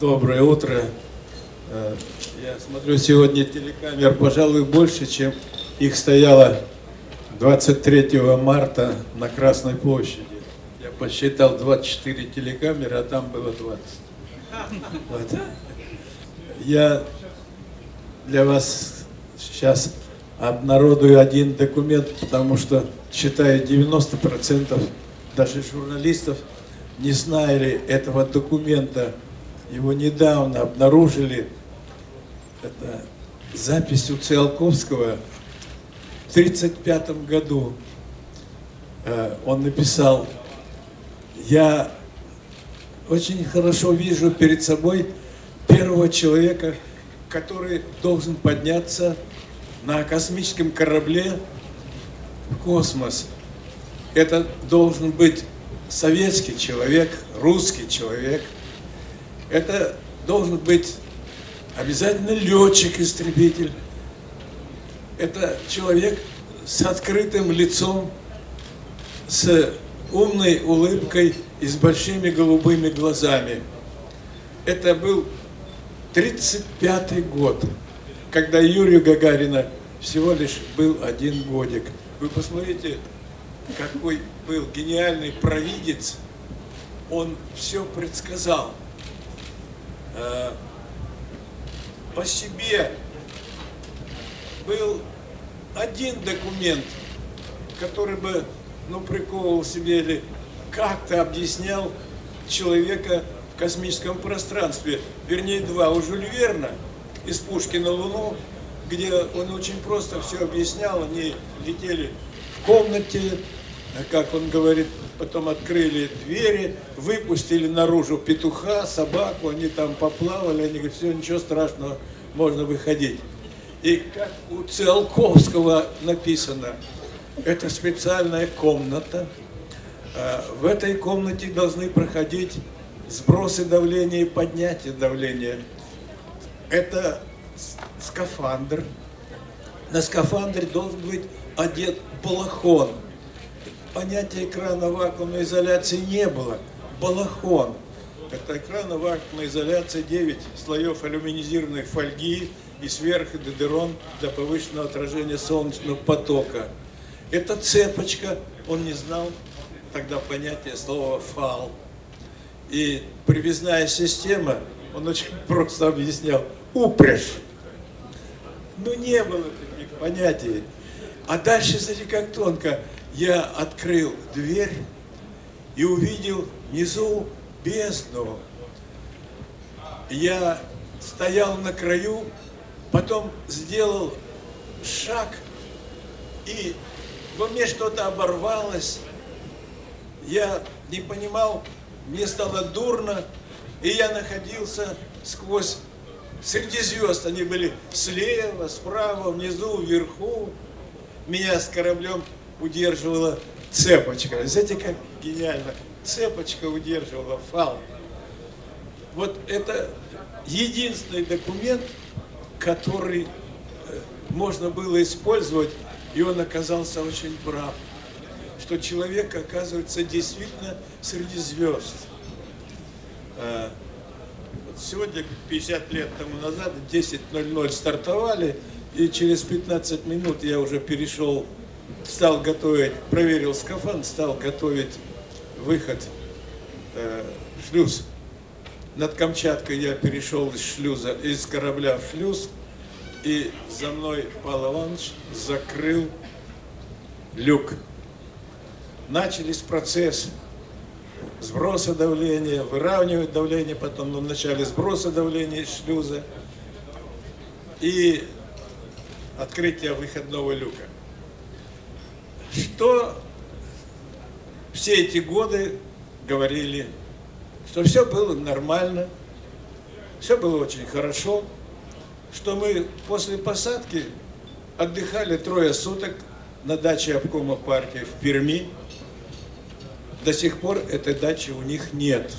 Доброе утро. Э, я смотрю, сегодня телекамер, пожалуй, больше, чем их стояло 23 марта на Красной площади. Я посчитал 24 телекамеры, а там было 20. Вот. Я для вас сейчас обнародую один документ, потому что считаю 90% даже журналистов не знали этого документа. Его недавно обнаружили. Это запись у Циолковского в 1935 году. Э, он написал, я очень хорошо вижу перед собой первого человека, который должен подняться на космическом корабле в космос. Это должен быть советский человек, русский человек. Это должен быть обязательно летчик-истребитель. Это человек с открытым лицом, с умной улыбкой и с большими голубыми глазами. Это был 35 год, когда Юрию Гагарина всего лишь был один годик. Вы посмотрите, какой был гениальный провидец, он все предсказал. Э, по себе был один документ, который бы ну, приковывал себе или как-то объяснял человека в космическом пространстве. Вернее, два. У Жюль Верна из пушки на Луну, где он очень просто все объяснял. Они летели в комнате, как он говорит, потом открыли двери, выпустили наружу петуха, собаку, они там поплавали, они говорят, все, ничего страшного, можно выходить. И как у Циолковского написано, это специальная комната. А, в этой комнате должны проходить сбросы давления и поднятие давления. Это скафандр. На скафандре должен быть одет балахон понятия экрана вакуумной изоляции не было. Балахон. Это экран вакуумной изоляции 9 слоев алюминизированной фольги и сверху дедерон для повышенного отражения солнечного потока. Это цепочка, он не знал тогда понятия слова фал. И привязная система, он очень просто объяснял, упряжь. Ну не было таких понятий. А дальше, смотри, как тонко я открыл дверь и увидел внизу бездну. Я стоял на краю, потом сделал шаг, и во мне что-то оборвалось. Я не понимал, мне стало дурно, и я находился сквозь среди звезд. Они были слева, справа, внизу, вверху. Меня с кораблем удерживала цепочка. Знаете, как гениально? Цепочка удерживала фал. Вот это единственный документ, который э, можно было использовать, и он оказался очень прав, что человек оказывается действительно среди звезд. Э, сегодня, 50 лет тому назад, 10.00 стартовали, и через 15 минут я уже перешел стал готовить, проверил скафандр, стал готовить выход э, шлюз. Над Камчаткой я перешел из шлюза, из корабля в шлюз, и за мной Павел Иванович закрыл люк. Начались процесс сброса давления, выравнивать давление, потом ну, вначале сброса давления из шлюза и открытие выходного люка что все эти годы говорили, что все было нормально, все было очень хорошо, что мы после посадки отдыхали трое суток на даче обкома партии в Перми. До сих пор этой дачи у них нет.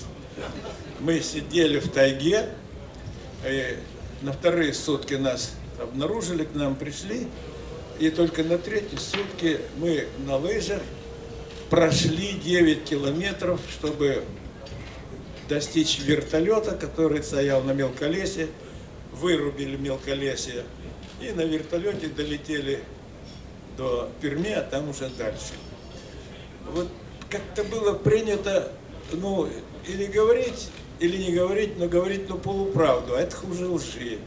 Мы сидели в тайге, и на вторые сутки нас обнаружили, к нам пришли, и только на третьи сутки мы на лыжах прошли 9 километров, чтобы достичь вертолета, который стоял на мелколесье, вырубили мелколесье и на вертолете долетели до Перми, а там уже дальше. Вот как-то было принято, ну, или говорить, или не говорить, но говорить, ну, полуправду, а это хуже лжи.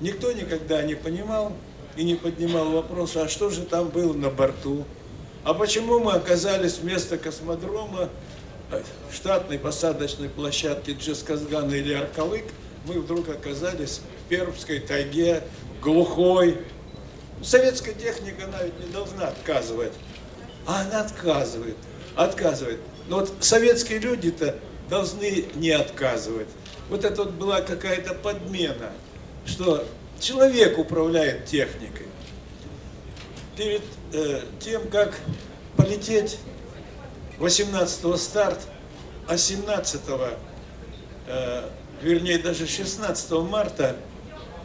Никто никогда не понимал и не поднимал вопроса, а что же там было на борту, а почему мы оказались вместо космодрома э, штатной посадочной площадки Джесказгана или Аркалык, мы вдруг оказались в Пермской тайге, глухой. Советская техника она ведь не должна отказывать, а она отказывает, отказывает. Но вот советские люди-то должны не отказывать. Вот это вот была какая-то подмена, что человек управляет техникой. Перед э, тем, как полететь 18-го старт, а 17-го, э, вернее даже 16 марта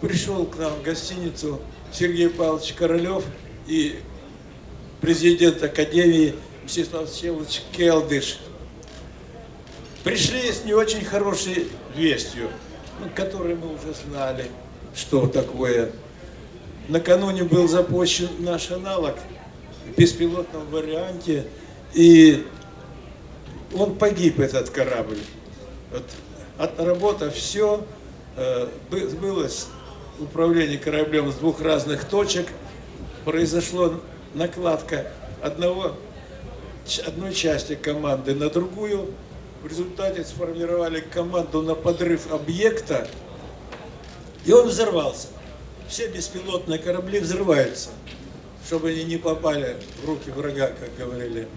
пришел к нам в гостиницу Сергей Павлович Королев и президент Академии Мстислав Всеволодович Келдыш. Пришли с не очень хорошей вестью, ну, которую мы уже знали, что такое. Накануне был запущен наш аналог в беспилотном варианте, и он погиб, этот корабль. Вот, отработав все, э, было управление кораблем с двух разных точек, произошла накладка одного, одной части команды на другую. В результате сформировали команду на подрыв объекта, и он взорвался. Все беспилотные корабли взрываются, чтобы они не попали в руки врага, как говорили,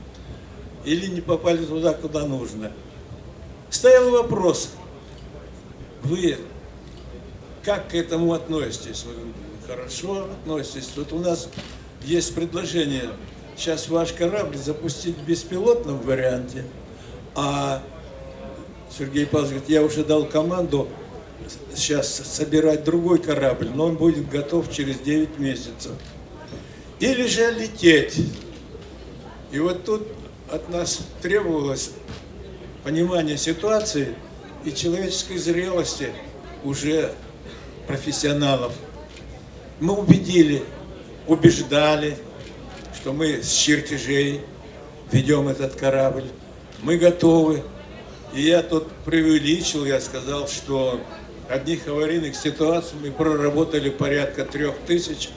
или не попали туда, куда нужно. Стоял вопрос, вы как к этому относитесь? Вы хорошо относитесь? Вот у нас есть предложение сейчас ваш корабль запустить в беспилотном варианте, а Сергей Павлович говорит, я уже дал команду сейчас собирать другой корабль, но он будет готов через 9 месяцев. Или же лететь. И вот тут от нас требовалось понимание ситуации и человеческой зрелости уже профессионалов. Мы убедили, убеждали, что мы с чертежей ведем этот корабль. Мы готовы. И я тут преувеличил, я сказал, что одних аварийных ситуаций. Мы проработали порядка трех тысяч.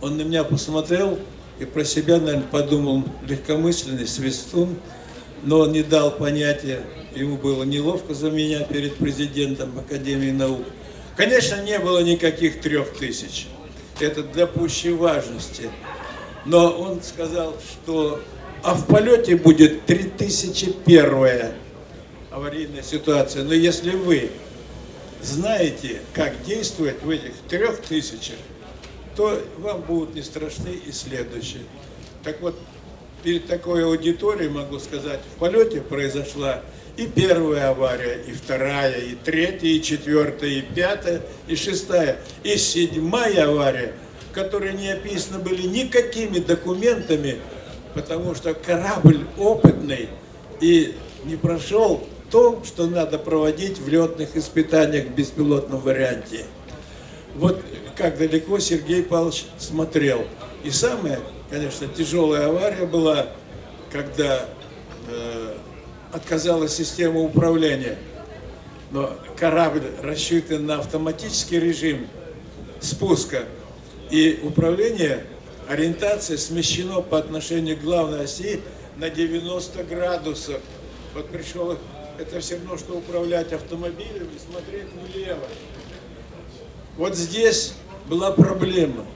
Он на меня посмотрел и про себя, наверное, подумал, легкомысленный свистун, но он не дал понятия, ему было неловко за меня перед президентом Академии наук. Конечно, не было никаких трех тысяч, это для пущей важности, но он сказал, что а в полете будет 3001 аварийная ситуация, но если вы знаете, как действовать в этих трех тысячах, то вам будут не страшны и следующие. Так вот, перед такой аудиторией могу сказать, в полете произошла и первая авария, и вторая, и третья, и четвертая, и пятая, и шестая, и седьмая авария, которые не описаны были никакими документами, потому что корабль опытный и не прошел то, что надо проводить в летных испытаниях в беспилотном варианте. Вот как далеко Сергей Павлович смотрел. И самая, конечно, тяжелая авария была, когда э, отказалась система управления. Но корабль рассчитан на автоматический режим спуска. И управление, ориентация смещено по отношению к главной оси на 90 градусов. Вот пришел это все равно, что управлять автомобилем и смотреть влево. Вот здесь была проблема.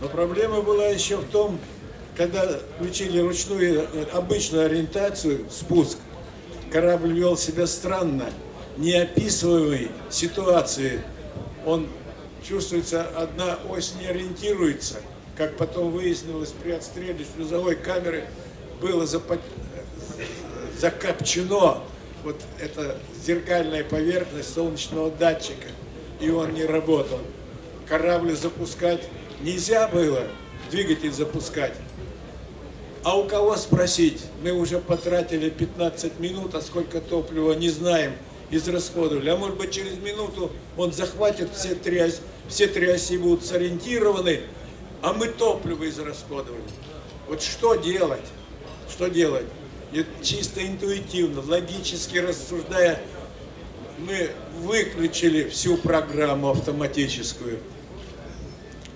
Но проблема была еще в том, когда включили ручную обычную ориентацию, спуск, корабль вел себя странно, неописываемой ситуации. Он чувствуется, одна ось не ориентируется, как потом выяснилось при отстреле шлюзовой камеры, было закопчено вот эта зеркальная поверхность солнечного датчика, и он не работал. Корабль запускать нельзя было, двигатель запускать. А у кого спросить? Мы уже потратили 15 минут, а сколько топлива не знаем. израсходовали. А может быть через минуту он захватит все три, все три оси будут сориентированы, а мы топливо израсходовали. Вот что делать? Что делать? Чисто интуитивно, логически рассуждая, мы выключили всю программу автоматическую.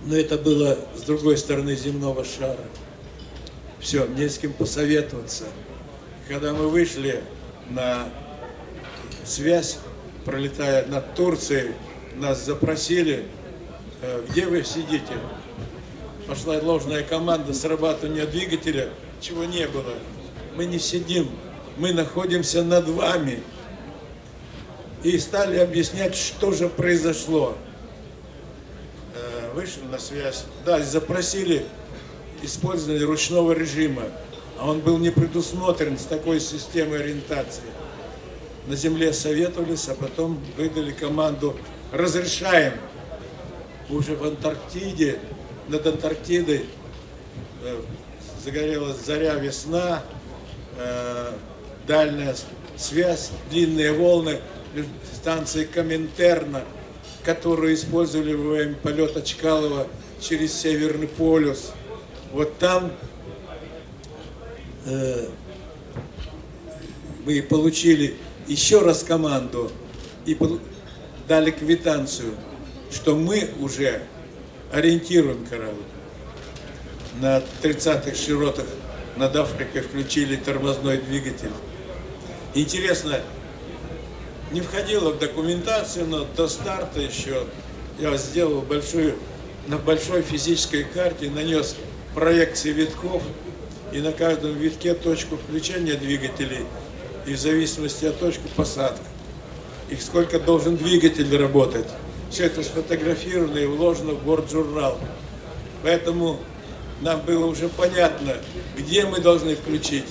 Но это было с другой стороны земного шара. Все, не с кем посоветоваться. Когда мы вышли на связь, пролетая над Турцией, нас запросили, э, где вы сидите. Пошла ложная команда срабатывания двигателя, чего не было. Мы не сидим, мы находимся над вами. И стали объяснять, что же произошло. Э, вышли на связь, да, запросили использование ручного режима, а он был не предусмотрен с такой системой ориентации на земле советовались, а потом выдали команду «разрешаем». Уже в Антарктиде, над Антарктидой э, загорелась заря весна, дальняя связь, длинные волны станции Коминтерна, которую использовали во время полета Чкалова через Северный полюс. Вот там э, мы получили еще раз команду и дали квитанцию, что мы уже ориентируем корабль. На 30-х широтах над Африкой включили тормозной двигатель. Интересно, не входило в документацию, но до старта еще я сделал большую, на большой физической карте нанес проекции витков, и на каждом витке точку включения двигателей – и в зависимости от точки посадки, и сколько должен двигатель работать. Все это сфотографировано и вложено в борт-журнал. Поэтому нам было уже понятно, где мы должны включить.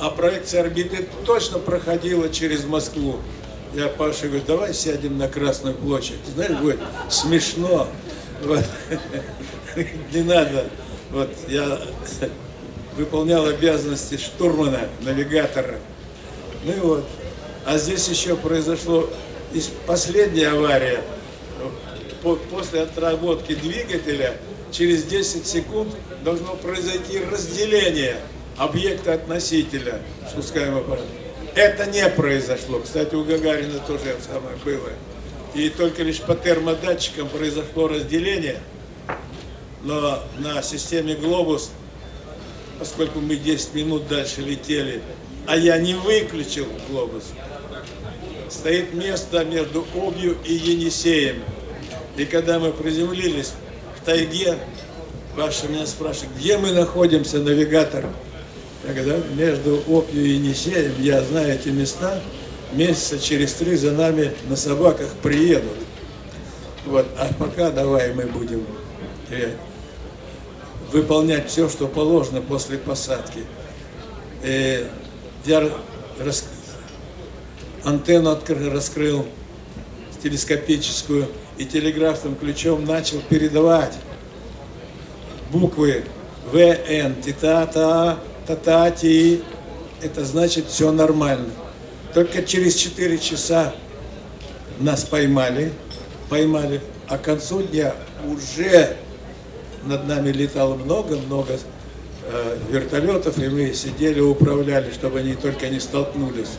А проекция орбиты точно проходила через Москву. Я Паше говорю, давай сядем на Красную площадь. Знаешь, будет смешно. Вот. Не надо. Вот я выполнял обязанности штурмана, навигатора. Ну и вот. А здесь еще произошло последняя авария. После отработки двигателя через 10 секунд должно произойти разделение объекта от носителя спускаемого аппарата. Это не произошло. Кстати, у Гагарина тоже самое было. И только лишь по термодатчикам произошло разделение. Но на системе «Глобус», поскольку мы 10 минут дальше летели, а я не выключил глобус. Стоит место между Обью и Енисеем. И когда мы приземлились в тайге, Паша меня спрашивает, где мы находимся, навигатор? Я говорю, да, между Обью и Енисеем, я знаю эти места, месяца через три за нами на собаках приедут. Вот, а пока давай мы будем э, выполнять все, что положено после посадки. И э, я рас... антенну открыл, раскрыл телескопическую и телеграфным ключом начал передавать буквы ВН, тита-та, та-та-ти. Это значит все нормально. Только через 4 часа нас поймали, поймали, а к концу дня уже над нами летало много-много Э, вертолетов, и мы сидели, управляли, чтобы они только не столкнулись.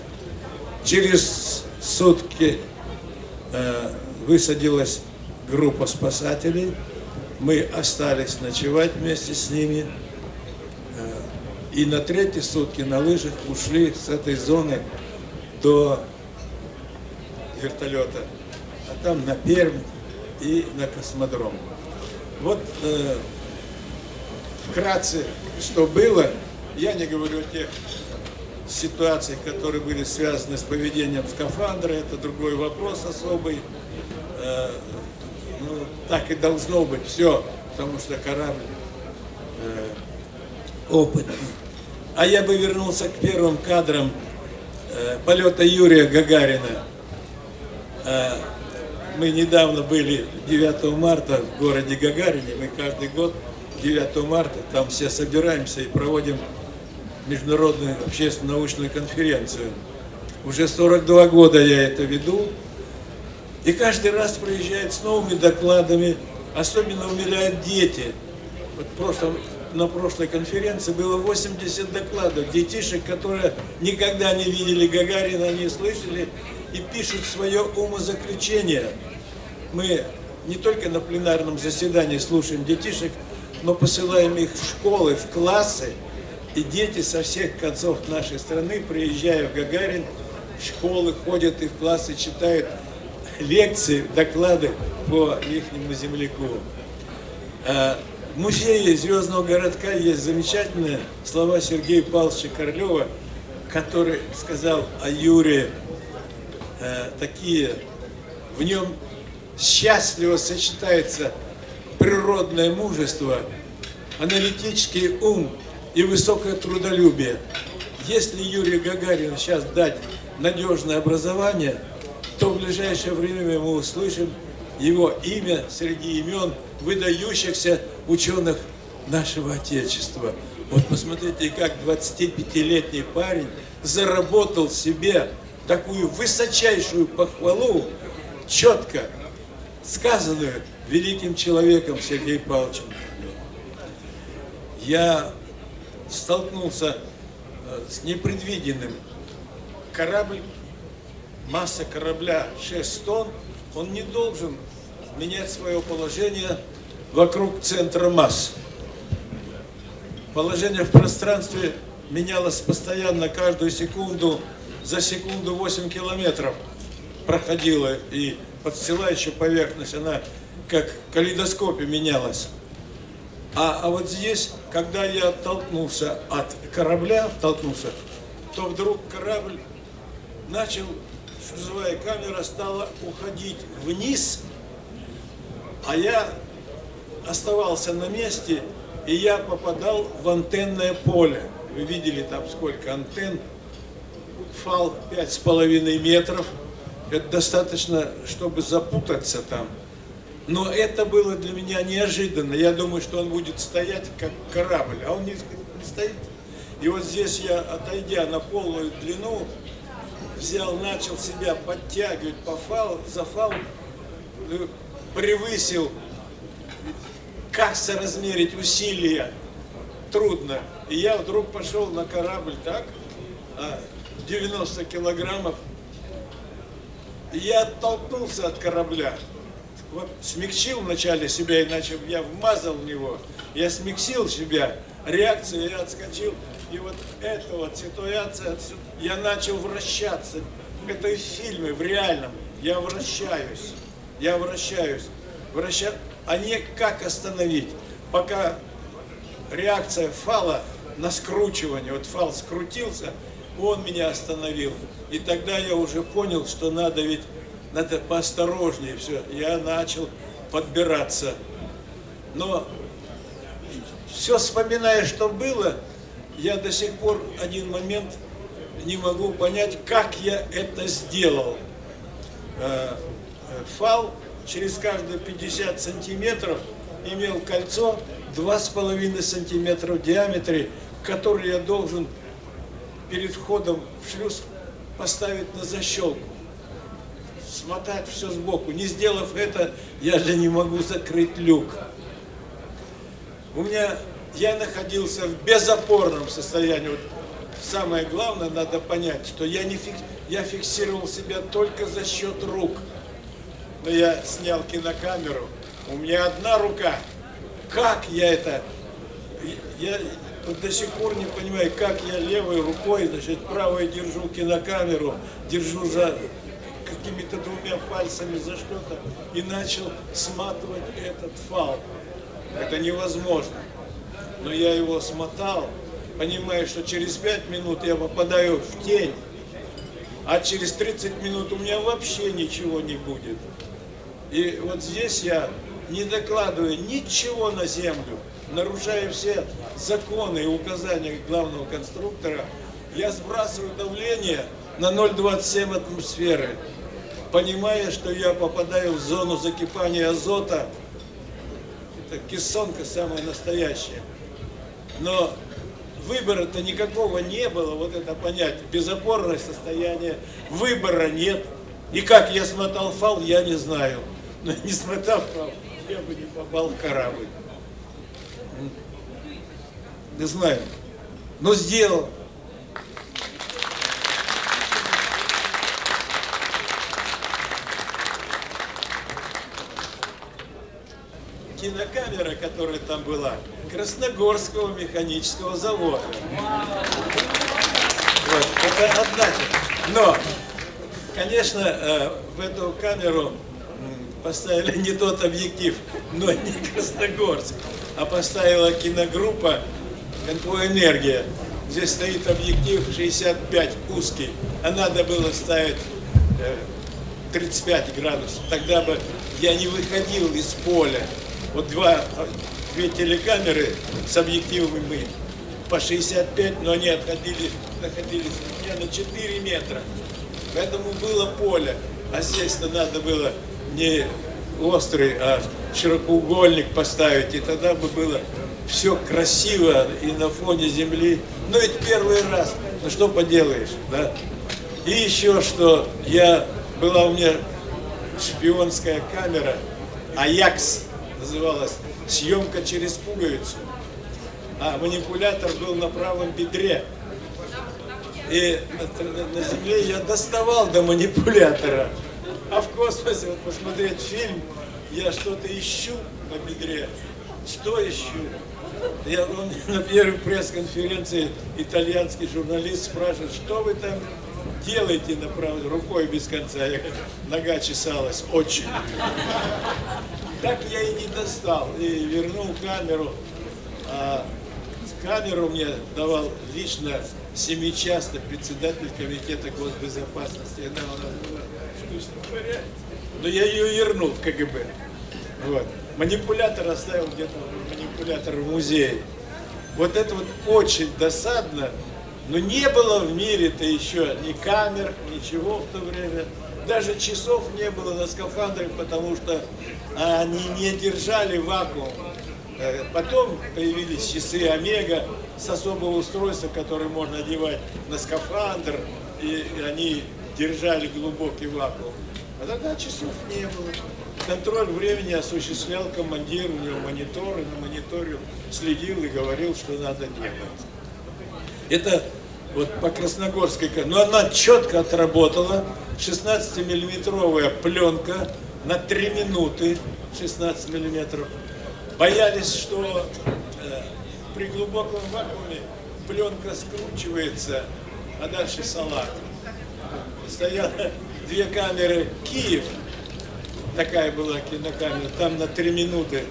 Через сутки э, высадилась группа спасателей, мы остались ночевать вместе с ними, и на третьи сутки на лыжах ушли с этой зоны до вертолета, а там на Пермь и на космодром. Вот э, вкратце что было, я не говорю о тех ситуациях, которые были связаны с поведением скафандра, это другой вопрос особый. Э, ну, так и должно быть все, потому что корабль э, опытный. А я бы вернулся к первым кадрам э, полета Юрия Гагарина. Мы недавно были 9 марта в городе Гагарине, мы каждый год 9 марта, там все собираемся и проводим международную общественно-научную конференцию. Уже 42 года я это веду. И каждый раз приезжает с новыми докладами. Особенно умиляют дети. Вот в прошлом, на прошлой конференции было 80 докладов детишек, которые никогда не видели Гагарина, не слышали и пишут свое умозаключение. Мы не только на пленарном заседании слушаем детишек, но посылаем их в школы, в классы, и дети со всех концов нашей страны, приезжая в Гагарин, в школы ходят и в классы читают лекции, доклады по ихнему земляку. В музее Звездного городка есть замечательные слова Сергея Павловича Королева, который сказал о Юре э, такие, в нем счастливо сочетается природное мужество, аналитический ум и высокое трудолюбие. Если Юрию Гагарину сейчас дать надежное образование, то в ближайшее время мы услышим его имя среди имен выдающихся ученых нашего Отечества. Вот посмотрите, как 25-летний парень заработал себе такую высочайшую похвалу, четко сказанную великим человеком Сергеем Павловичем. Я столкнулся э, с непредвиденным. Корабль, масса корабля 6 тонн, он не должен менять свое положение вокруг центра масс. Положение в пространстве менялось постоянно, каждую секунду, за секунду 8 километров проходила, и подстилающая поверхность, она как в калейдоскопе менялась. А, а вот здесь, когда я оттолкнулся от корабля, оттолкнулся, то вдруг корабль начал, шлюзовая камера стала уходить вниз, а я оставался на месте, и я попадал в антенное поле. Вы видели там сколько антенн, фал 5,5 метров. Это достаточно, чтобы запутаться там. Но это было для меня неожиданно. Я думаю, что он будет стоять как корабль, а он не, стоит. И вот здесь я, отойдя на полную длину, взял, начал себя подтягивать по фал, за фал, э, превысил как соразмерить усилия? Трудно. И я вдруг пошел на корабль так, 90 а, килограммов. И я оттолкнулся от корабля. Вот смягчил вначале себя, иначе я вмазал в него. Я смягчил себя, реакция, я отскочил. И вот эта вот ситуация, я начал вращаться. Это в фильме, в реальном. Я вращаюсь. Я вращаюсь. Вращаюсь а не как остановить. Пока реакция фала на скручивание, вот фал скрутился, он меня остановил. И тогда я уже понял, что надо ведь, надо поосторожнее все. Я начал подбираться. Но все вспоминая, что было, я до сих пор один момент не могу понять, как я это сделал. Э, э, фал через каждые 50 сантиметров имел кольцо 2,5 сантиметра в диаметре, которое я должен перед входом в шлюз поставить на защелку. Смотать все сбоку. Не сделав это, я же не могу закрыть люк. У меня, я находился в безопорном состоянии. Вот самое главное, надо понять, что я, не фик, я фиксировал себя только за счет рук но я снял кинокамеру, у меня одна рука. Как я это... Я вот до сих пор не понимаю, как я левой рукой, значит, правой держу кинокамеру, держу за какими-то двумя пальцами за что-то и начал сматывать этот фал. Это невозможно. Но я его смотал, понимая, что через пять минут я попадаю в тень, а через 30 минут у меня вообще ничего не будет. И вот здесь я, не докладывая ничего на землю, нарушая все законы и указания главного конструктора, я сбрасываю давление на 0,27 атмосферы, понимая, что я попадаю в зону закипания азота. Это кессонка самая настоящая. Но выбора-то никакого не было, вот это понятие, безопорное состояние, выбора нет. И как я смотал фал, я не знаю. Но не смотав я бы не попал в корабль. Не знаю. Но сделал. кинокамера, которая там была, Красногорского механического завода. Вот, это одна. Но, конечно, э, в эту камеру поставили не тот объектив, но не Красногорск, а поставила киногруппа «Энергия». Здесь стоит объектив 65 узкий, а надо было ставить 35 э, градусов. Тогда бы я не выходил из поля вот два, две телекамеры с объективами по 65, но они отходили, находились у меня на 4 метра. Поэтому было поле. А здесь-то надо было не острый, а широкоугольник поставить. И тогда бы было все красиво и на фоне земли. Но ведь первый раз, ну что поделаешь, да? И еще что, я, была у меня шпионская камера, Аякс называлась «Съемка через пуговицу». А манипулятор был на правом бедре. И на, на Земле я доставал до манипулятора. А в космосе, вот посмотреть фильм, я что-то ищу на бедре. Что ищу? Я, он, на первой пресс-конференции итальянский журналист спрашивает, что вы там делаете на рукой без конца? Я, нога чесалась очень. Так я и не достал, и вернул камеру. А камеру мне давал лично семичастный председатель комитета госбезопасности. Она у нас порядке. Но я ее вернул в КГБ. Вот. Манипулятор оставил где-то манипулятор в музее. Вот это вот очень досадно, но не было в мире-то еще ни камер, ничего в то время даже часов не было на скафандрах, потому что они не держали вакуум. Э, потом появились часы Омега с особого устройства, которое можно одевать на скафандр, и они держали глубокий вакуум. А тогда часов не было. Контроль времени осуществлял командир, у него монитор, и на мониторе следил и говорил, что надо делать. Это вот по Красногорской, но она четко отработала, 16-миллиметровая пленка на 3 минуты, 16 миллиметров. Боялись, что э, при глубоком вакууме пленка скручивается, а дальше салат. Стояло две камеры Киев, такая была кинокамера, там на 3 минуты,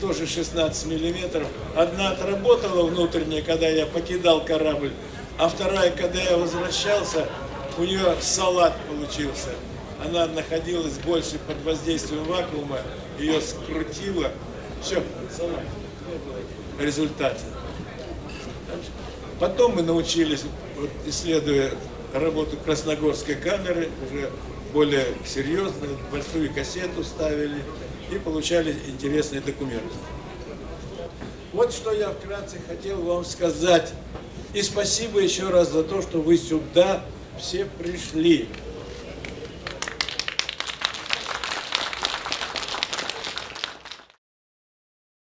тоже 16 миллиметров. Одна отработала внутренняя, когда я покидал корабль, а вторая, когда я возвращался, у нее салат получился. Она находилась больше под воздействием вакуума, ее скрутило. Все, салат. Результат. Потом мы научились, вот, исследуя работу красногорской камеры, уже более серьезно, большую кассету ставили и получали интересные документы. Вот что я вкратце хотел вам сказать и спасибо еще раз за то, что вы сюда все пришли.